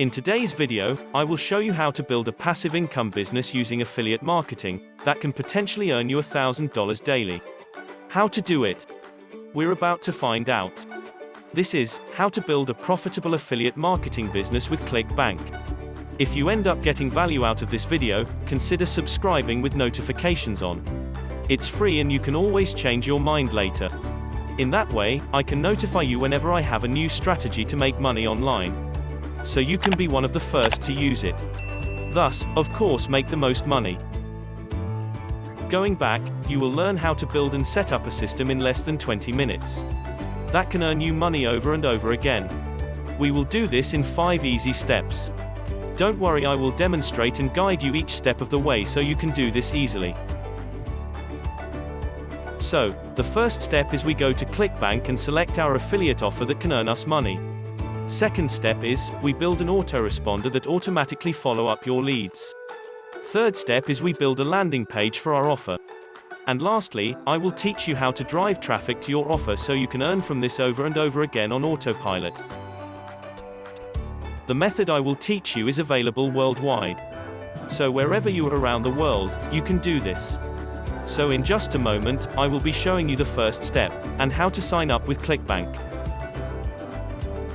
In today's video, I will show you how to build a passive income business using affiliate marketing that can potentially earn you $1,000 daily. How to do it? We're about to find out. This is how to build a profitable affiliate marketing business with ClickBank. If you end up getting value out of this video, consider subscribing with notifications on. It's free and you can always change your mind later. In that way, I can notify you whenever I have a new strategy to make money online so you can be one of the first to use it. Thus, of course make the most money. Going back, you will learn how to build and set up a system in less than 20 minutes. That can earn you money over and over again. We will do this in 5 easy steps. Don't worry I will demonstrate and guide you each step of the way so you can do this easily. So, the first step is we go to ClickBank and select our affiliate offer that can earn us money. Second step is, we build an autoresponder that automatically follow up your leads. Third step is we build a landing page for our offer. And lastly, I will teach you how to drive traffic to your offer so you can earn from this over and over again on autopilot. The method I will teach you is available worldwide. So wherever you are around the world, you can do this. So in just a moment, I will be showing you the first step, and how to sign up with ClickBank.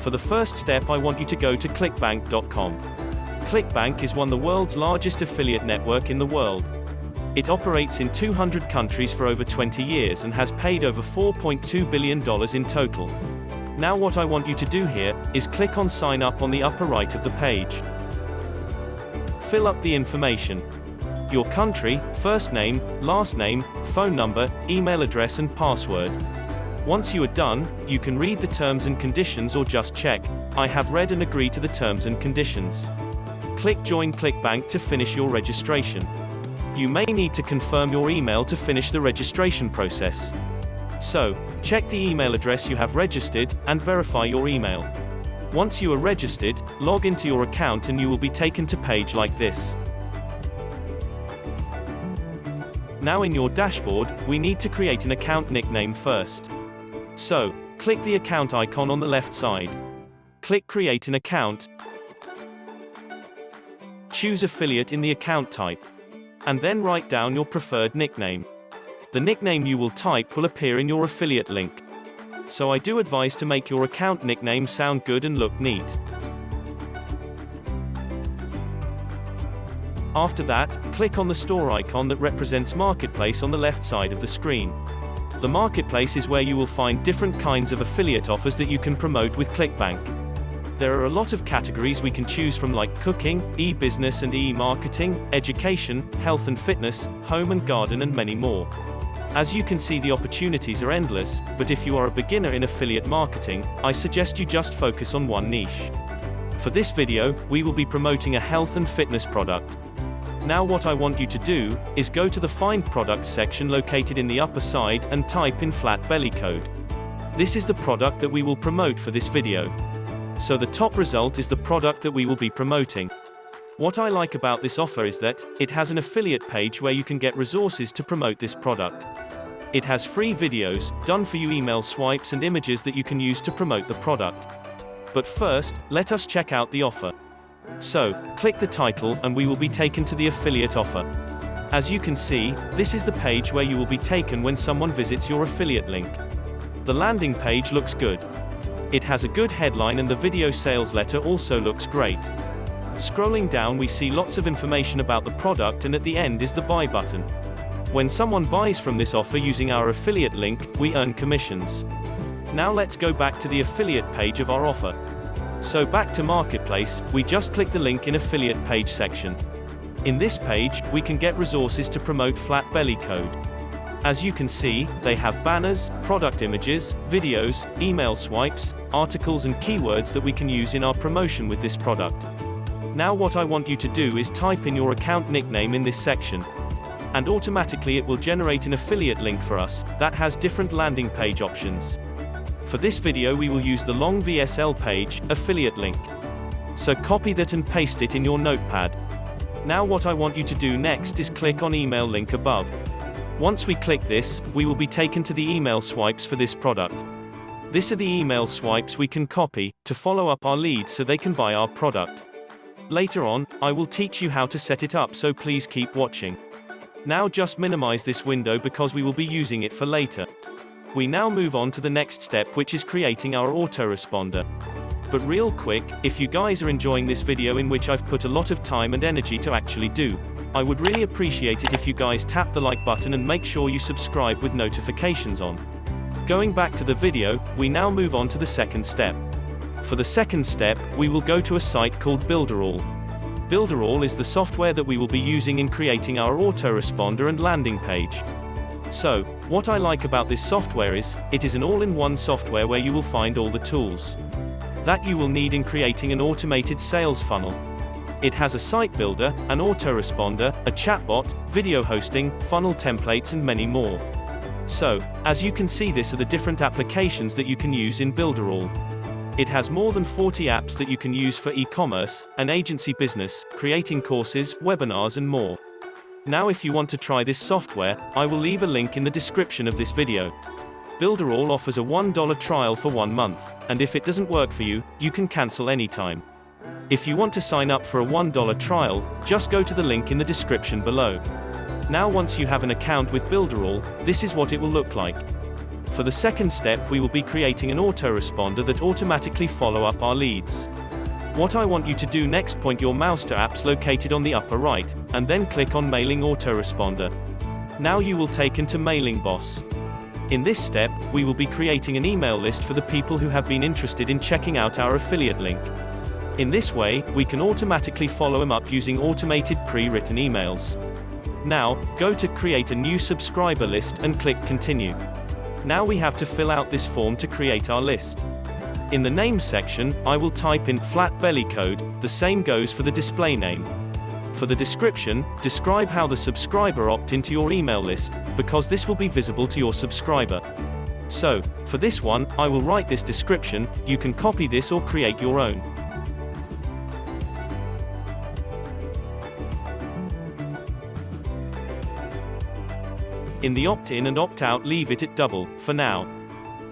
For the first step I want you to go to clickbank.com. ClickBank is one of the world's largest affiliate network in the world. It operates in 200 countries for over 20 years and has paid over $4.2 billion in total. Now what I want you to do here, is click on sign up on the upper right of the page. Fill up the information. Your country, first name, last name, phone number, email address and password. Once you are done, you can read the terms and conditions or just check, I have read and agree to the terms and conditions. Click Join ClickBank to finish your registration. You may need to confirm your email to finish the registration process. So, check the email address you have registered, and verify your email. Once you are registered, log into your account and you will be taken to page like this. Now in your dashboard, we need to create an account nickname first. So, click the account icon on the left side. Click Create an account. Choose affiliate in the account type. And then write down your preferred nickname. The nickname you will type will appear in your affiliate link. So I do advise to make your account nickname sound good and look neat. After that, click on the store icon that represents Marketplace on the left side of the screen. The marketplace is where you will find different kinds of affiliate offers that you can promote with ClickBank. There are a lot of categories we can choose from like cooking, e-business and e-marketing, education, health and fitness, home and garden and many more. As you can see the opportunities are endless, but if you are a beginner in affiliate marketing, I suggest you just focus on one niche. For this video, we will be promoting a health and fitness product. Now what I want you to do, is go to the Find Products section located in the upper side, and type in flat belly code. This is the product that we will promote for this video. So the top result is the product that we will be promoting. What I like about this offer is that, it has an affiliate page where you can get resources to promote this product. It has free videos, done for you email swipes and images that you can use to promote the product. But first, let us check out the offer. So, click the title and we will be taken to the affiliate offer. As you can see, this is the page where you will be taken when someone visits your affiliate link. The landing page looks good. It has a good headline and the video sales letter also looks great. Scrolling down we see lots of information about the product and at the end is the buy button. When someone buys from this offer using our affiliate link, we earn commissions. Now let's go back to the affiliate page of our offer. So back to Marketplace, we just click the link in affiliate page section. In this page, we can get resources to promote Flat Belly Code. As you can see, they have banners, product images, videos, email swipes, articles and keywords that we can use in our promotion with this product. Now what I want you to do is type in your account nickname in this section. And automatically it will generate an affiliate link for us, that has different landing page options. For this video we will use the long VSL page, affiliate link. So copy that and paste it in your notepad. Now what I want you to do next is click on email link above. Once we click this, we will be taken to the email swipes for this product. This are the email swipes we can copy, to follow up our leads so they can buy our product. Later on, I will teach you how to set it up so please keep watching. Now just minimize this window because we will be using it for later. We now move on to the next step which is creating our autoresponder. But real quick, if you guys are enjoying this video in which I've put a lot of time and energy to actually do, I would really appreciate it if you guys tap the like button and make sure you subscribe with notifications on. Going back to the video, we now move on to the second step. For the second step, we will go to a site called Builderall. Builderall is the software that we will be using in creating our autoresponder and landing page. So, what I like about this software is, it is an all-in-one software where you will find all the tools that you will need in creating an automated sales funnel. It has a site builder, an autoresponder, a chatbot, video hosting, funnel templates and many more. So, as you can see this are the different applications that you can use in Builderall. It has more than 40 apps that you can use for e-commerce, an agency business, creating courses, webinars and more. Now if you want to try this software, I will leave a link in the description of this video. Builderall offers a $1 trial for one month, and if it doesn't work for you, you can cancel anytime. If you want to sign up for a $1 trial, just go to the link in the description below. Now once you have an account with Builderall, this is what it will look like. For the second step we will be creating an autoresponder that automatically follow up our leads. What I want you to do next point your mouse to apps located on the upper right, and then click on Mailing Autoresponder. Now you will taken to Mailing Boss. In this step, we will be creating an email list for the people who have been interested in checking out our affiliate link. In this way, we can automatically follow them up using automated pre-written emails. Now, go to create a new subscriber list and click continue. Now we have to fill out this form to create our list. In the name section, I will type in flat belly code, the same goes for the display name. For the description, describe how the subscriber opt into your email list, because this will be visible to your subscriber. So, for this one, I will write this description, you can copy this or create your own. In the opt-in and opt-out leave it at double, for now.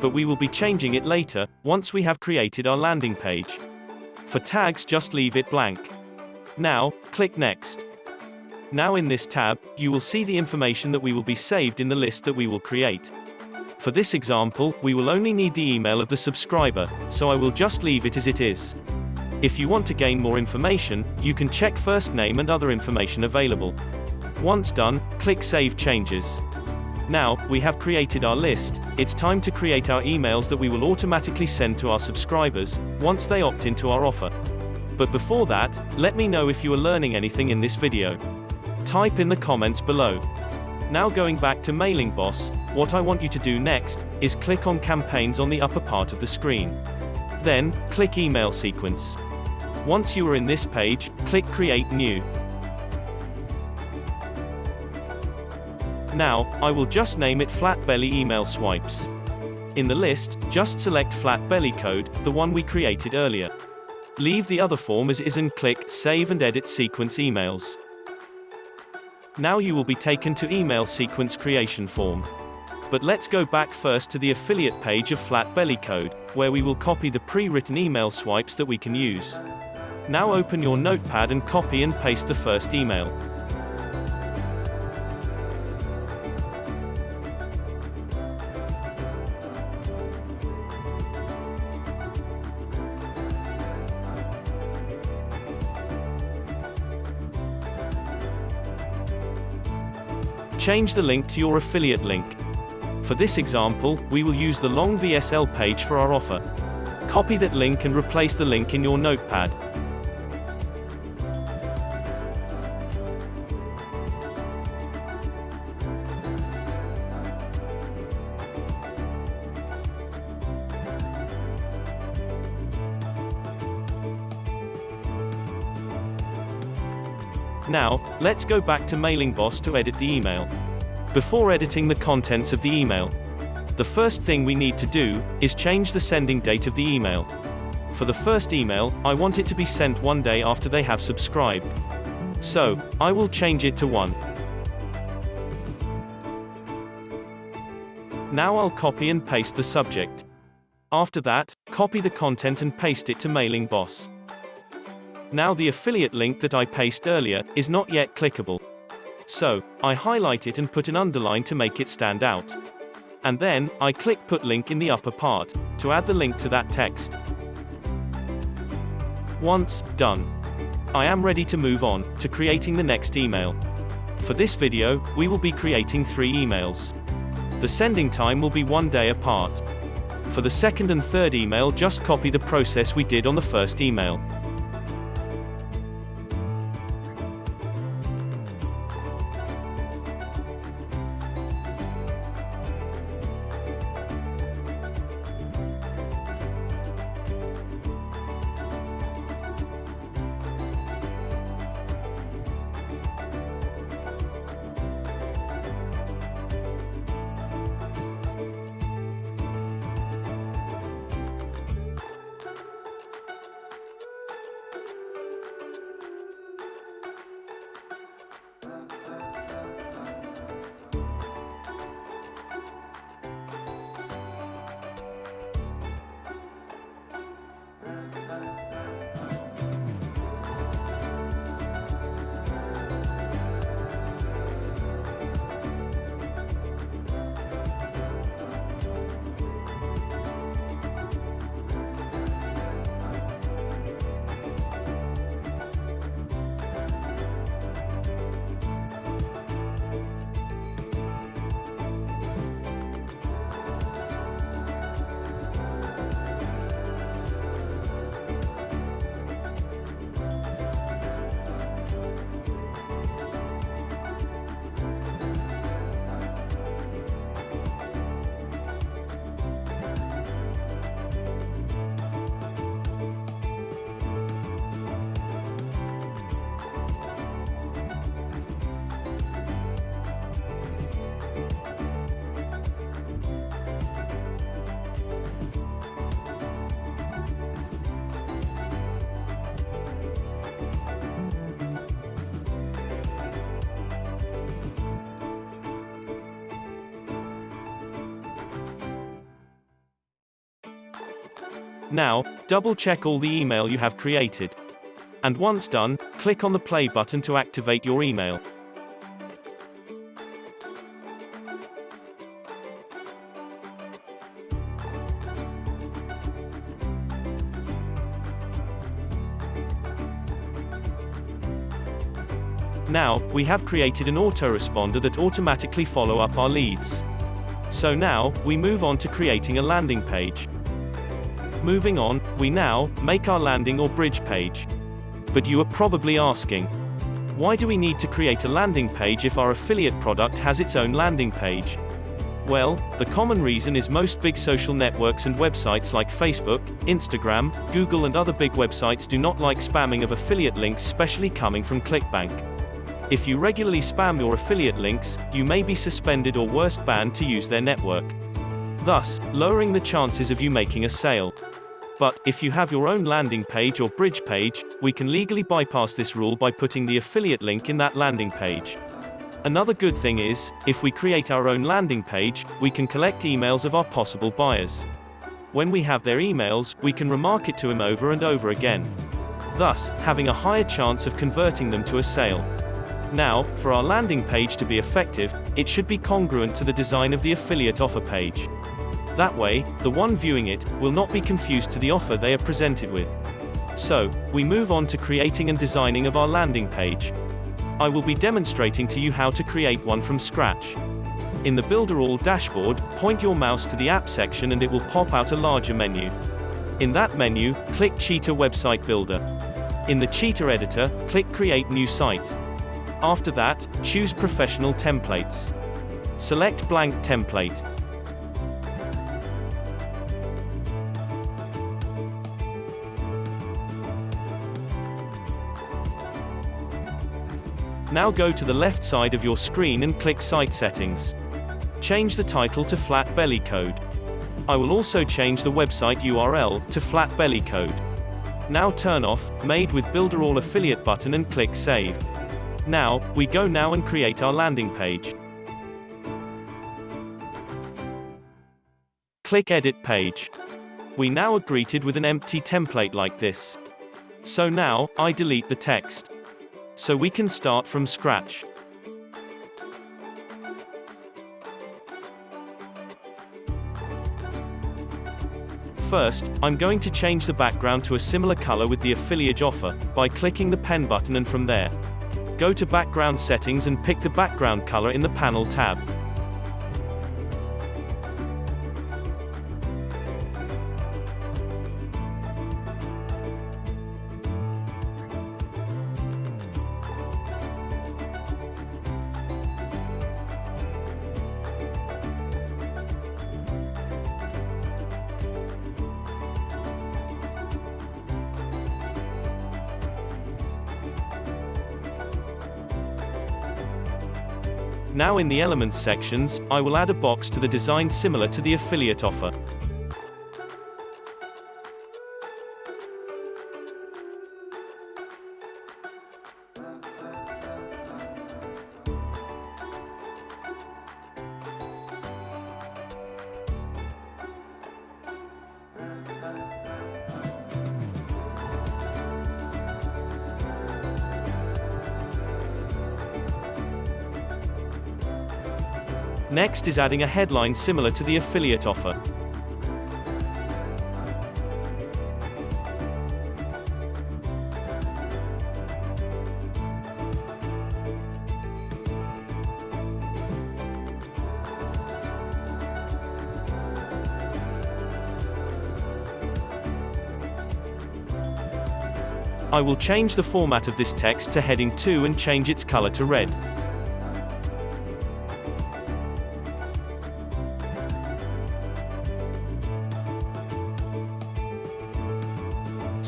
But we will be changing it later, once we have created our landing page. For tags just leave it blank. Now, click Next. Now in this tab, you will see the information that we will be saved in the list that we will create. For this example, we will only need the email of the subscriber, so I will just leave it as it is. If you want to gain more information, you can check first name and other information available. Once done, click Save Changes. Now, we have created our list, it's time to create our emails that we will automatically send to our subscribers, once they opt into our offer. But before that, let me know if you are learning anything in this video. Type in the comments below. Now going back to Mailing Boss, what I want you to do next, is click on Campaigns on the upper part of the screen. Then, click Email Sequence. Once you are in this page, click Create New. Now, I will just name it Flat Belly Email Swipes. In the list, just select Flat Belly Code, the one we created earlier. Leave the other form as is and click Save and Edit Sequence Emails. Now you will be taken to Email Sequence Creation form. But let's go back first to the affiliate page of Flat Belly Code, where we will copy the pre-written email swipes that we can use. Now open your notepad and copy and paste the first email. Change the link to your affiliate link. For this example, we will use the long VSL page for our offer. Copy that link and replace the link in your notepad. Let's go back to Mailing Boss to edit the email. Before editing the contents of the email, the first thing we need to do is change the sending date of the email. For the first email, I want it to be sent one day after they have subscribed. So, I will change it to 1. Now I'll copy and paste the subject. After that, copy the content and paste it to Mailing Boss. Now the affiliate link that I paste earlier is not yet clickable. So, I highlight it and put an underline to make it stand out. And then, I click Put Link in the upper part, to add the link to that text. Once done, I am ready to move on to creating the next email. For this video, we will be creating three emails. The sending time will be one day apart. For the second and third email just copy the process we did on the first email. Now, double check all the email you have created. And once done, click on the play button to activate your email. Now, we have created an autoresponder that automatically follow up our leads. So now, we move on to creating a landing page. Moving on, we now make our landing or bridge page. But you are probably asking, why do we need to create a landing page if our affiliate product has its own landing page? Well, the common reason is most big social networks and websites like Facebook, Instagram, Google and other big websites do not like spamming of affiliate links especially coming from ClickBank. If you regularly spam your affiliate links, you may be suspended or worst banned to use their network. Thus, lowering the chances of you making a sale. But, if you have your own landing page or bridge page, we can legally bypass this rule by putting the affiliate link in that landing page. Another good thing is, if we create our own landing page, we can collect emails of our possible buyers. When we have their emails, we can remarket to them over and over again. Thus, having a higher chance of converting them to a sale. Now, for our landing page to be effective, it should be congruent to the design of the affiliate offer page. That way, the one viewing it will not be confused to the offer they are presented with. So, we move on to creating and designing of our landing page. I will be demonstrating to you how to create one from scratch. In the Builderall dashboard, point your mouse to the App section and it will pop out a larger menu. In that menu, click Cheetah Website Builder. In the Cheetah editor, click Create New Site. After that, choose Professional Templates. Select Blank Template. Now go to the left side of your screen and click Site Settings. Change the title to Flat Belly Code. I will also change the website URL to Flat Belly Code. Now turn off Made with Builderall Affiliate button and click Save. Now, we go now and create our landing page. Click Edit Page. We now are greeted with an empty template like this. So now, I delete the text. So we can start from scratch. First, I'm going to change the background to a similar color with the affiliate offer, by clicking the pen button and from there. Go to background settings and pick the background color in the panel tab. Now in the Elements sections, I will add a box to the design similar to the affiliate offer. Next is adding a headline similar to the affiliate offer. I will change the format of this text to heading 2 and change its color to red.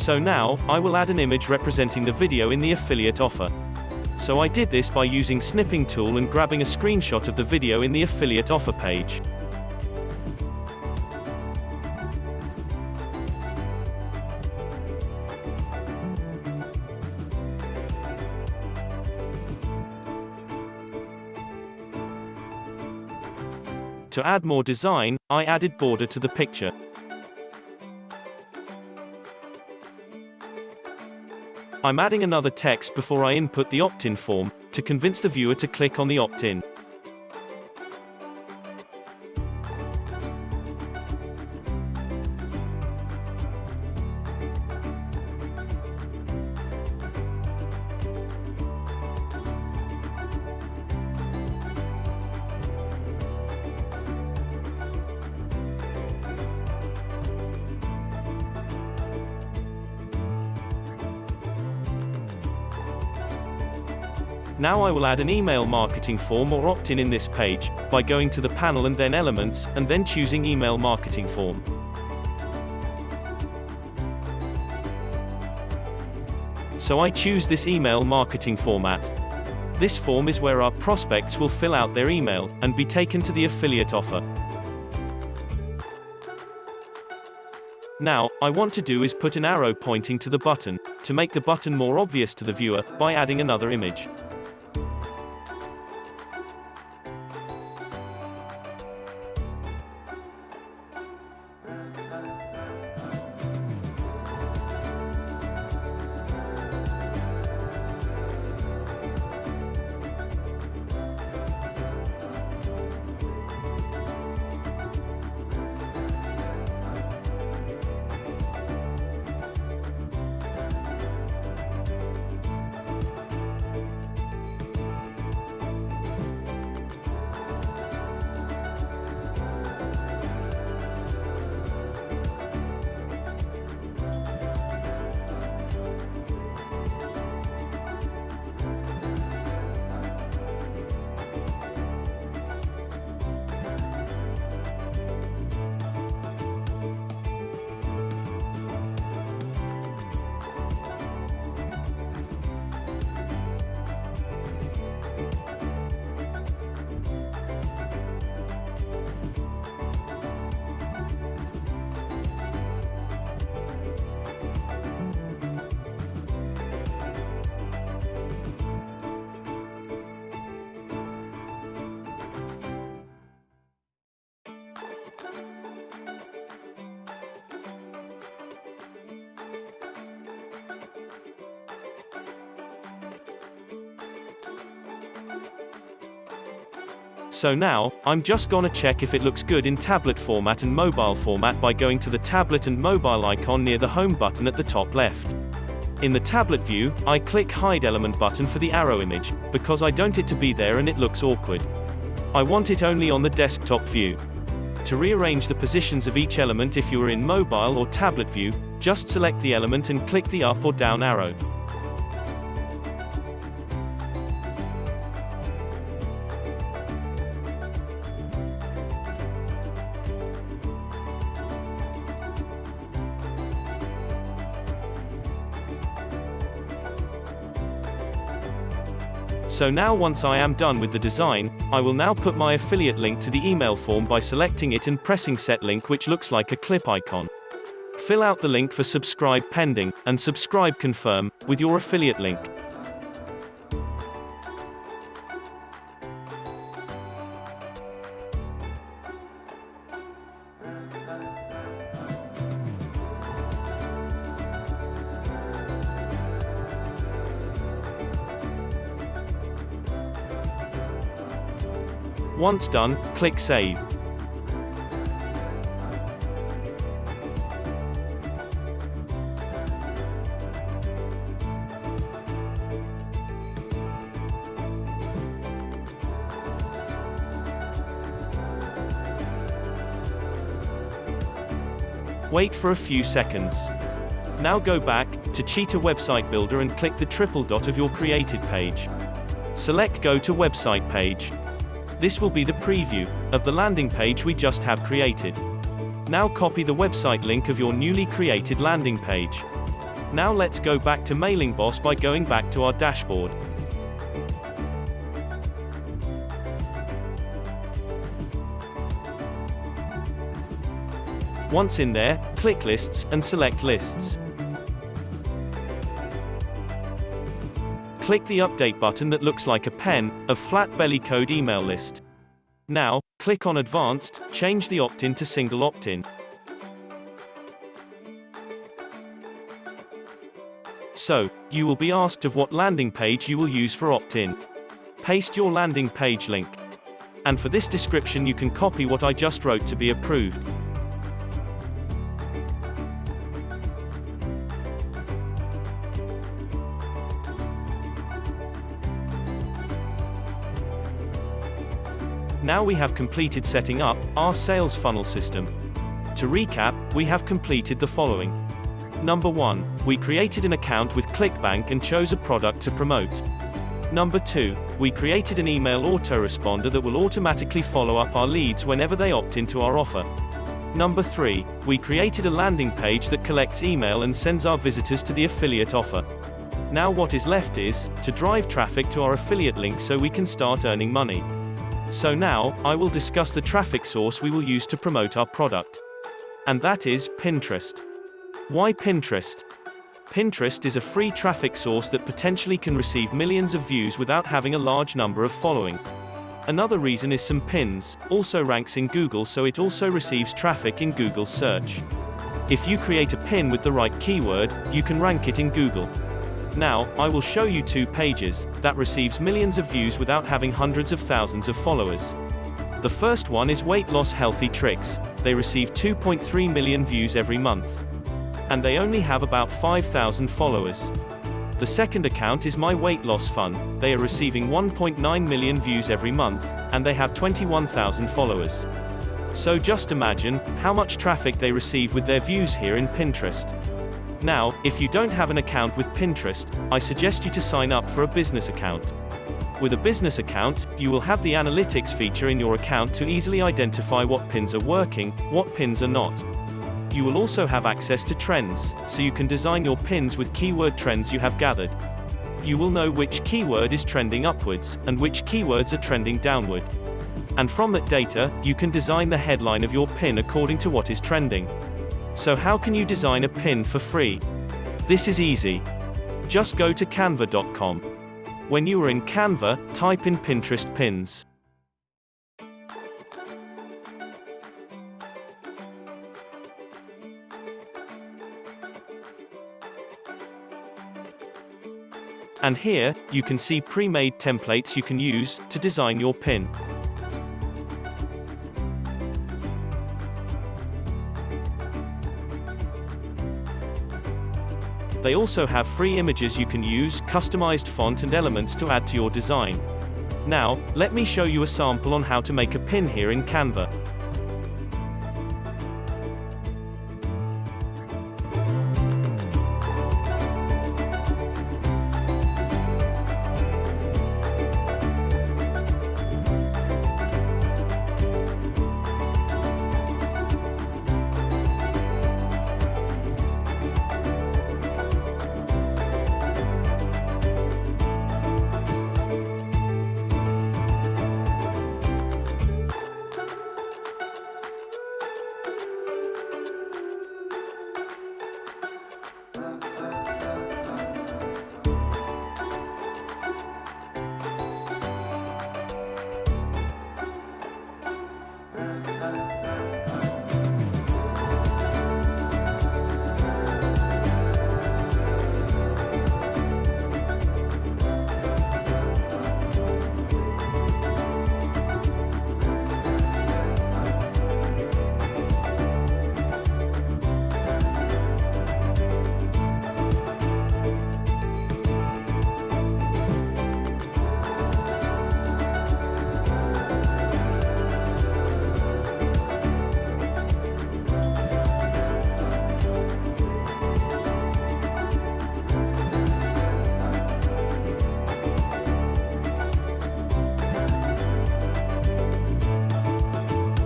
So now, I will add an image representing the video in the affiliate offer. So I did this by using snipping tool and grabbing a screenshot of the video in the affiliate offer page. To add more design, I added border to the picture. I'm adding another text before I input the opt-in form, to convince the viewer to click on the opt-in. Now I will add an email marketing form or opt-in in this page, by going to the panel and then Elements, and then choosing Email Marketing Form. So I choose this email marketing format. This form is where our prospects will fill out their email, and be taken to the affiliate offer. Now, I want to do is put an arrow pointing to the button, to make the button more obvious to the viewer, by adding another image. 嗯。So now, I'm just gonna check if it looks good in tablet format and mobile format by going to the tablet and mobile icon near the home button at the top left. In the tablet view, I click hide element button for the arrow image, because I don't it to be there and it looks awkward. I want it only on the desktop view. To rearrange the positions of each element if you are in mobile or tablet view, just select the element and click the up or down arrow. So now once I am done with the design, I will now put my affiliate link to the email form by selecting it and pressing set link which looks like a clip icon. Fill out the link for subscribe pending, and subscribe confirm, with your affiliate link. Once done, click Save. Wait for a few seconds. Now go back to Cheetah Website Builder and click the triple dot of your created page. Select Go to Website Page. This will be the preview of the landing page we just have created. Now copy the website link of your newly created landing page. Now let's go back to Mailing Boss by going back to our dashboard. Once in there, click Lists, and select Lists. Click the Update button that looks like a pen, of flat belly code email list. Now, click on Advanced, change the opt-in to single opt-in. So, you will be asked of what landing page you will use for opt-in. Paste your landing page link. And for this description you can copy what I just wrote to be approved. Now we have completed setting up our sales funnel system. To recap, we have completed the following. Number 1. We created an account with ClickBank and chose a product to promote. Number 2. We created an email autoresponder that will automatically follow up our leads whenever they opt into our offer. Number 3. We created a landing page that collects email and sends our visitors to the affiliate offer. Now what is left is, to drive traffic to our affiliate link so we can start earning money. So now, I will discuss the traffic source we will use to promote our product. And that is Pinterest. Why Pinterest? Pinterest is a free traffic source that potentially can receive millions of views without having a large number of following. Another reason is some pins, also ranks in Google so it also receives traffic in Google search. If you create a pin with the right keyword, you can rank it in Google. Now, I will show you two pages that receives millions of views without having hundreds of thousands of followers. The first one is Weight Loss Healthy Tricks. They receive 2.3 million views every month. And they only have about 5,000 followers. The second account is My Weight Loss Fun. They are receiving 1.9 million views every month, and they have 21,000 followers. So just imagine how much traffic they receive with their views here in Pinterest. Now, if you don't have an account with Pinterest, I suggest you to sign up for a business account. With a business account, you will have the analytics feature in your account to easily identify what pins are working, what pins are not. You will also have access to trends, so you can design your pins with keyword trends you have gathered. You will know which keyword is trending upwards, and which keywords are trending downward. And from that data, you can design the headline of your pin according to what is trending. So how can you design a pin for free? This is easy. Just go to canva.com. When you are in Canva, type in Pinterest pins. And here, you can see pre-made templates you can use to design your pin. They also have free images you can use, customized font and elements to add to your design. Now, let me show you a sample on how to make a pin here in Canva.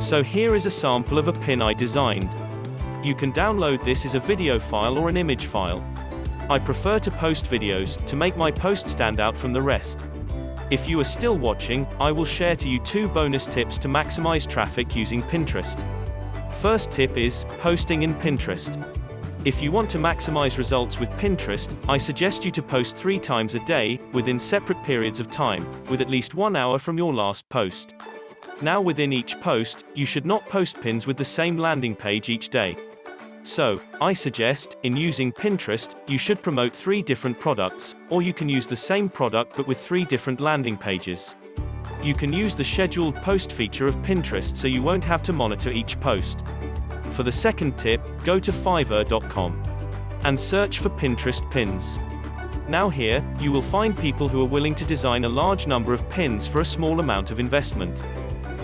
So here is a sample of a pin I designed. You can download this as a video file or an image file. I prefer to post videos, to make my post stand out from the rest. If you are still watching, I will share to you two bonus tips to maximize traffic using Pinterest. First tip is, posting in Pinterest. If you want to maximize results with Pinterest, I suggest you to post three times a day, within separate periods of time, with at least one hour from your last post. Now within each post, you should not post pins with the same landing page each day. So, I suggest, in using Pinterest, you should promote three different products, or you can use the same product but with three different landing pages. You can use the scheduled post feature of Pinterest so you won't have to monitor each post. For the second tip, go to fiverr.com and search for Pinterest pins. Now here, you will find people who are willing to design a large number of pins for a small amount of investment.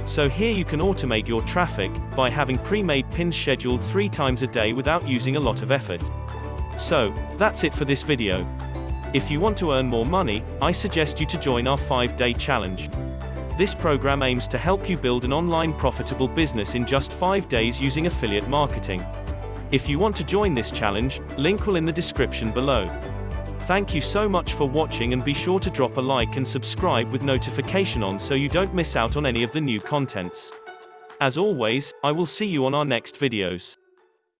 So here you can automate your traffic, by having pre-made pins scheduled three times a day without using a lot of effort. So, that's it for this video. If you want to earn more money, I suggest you to join our 5-day challenge. This program aims to help you build an online profitable business in just 5 days using affiliate marketing. If you want to join this challenge, link will in the description below. Thank you so much for watching and be sure to drop a like and subscribe with notification on so you don't miss out on any of the new contents. As always, I will see you on our next videos.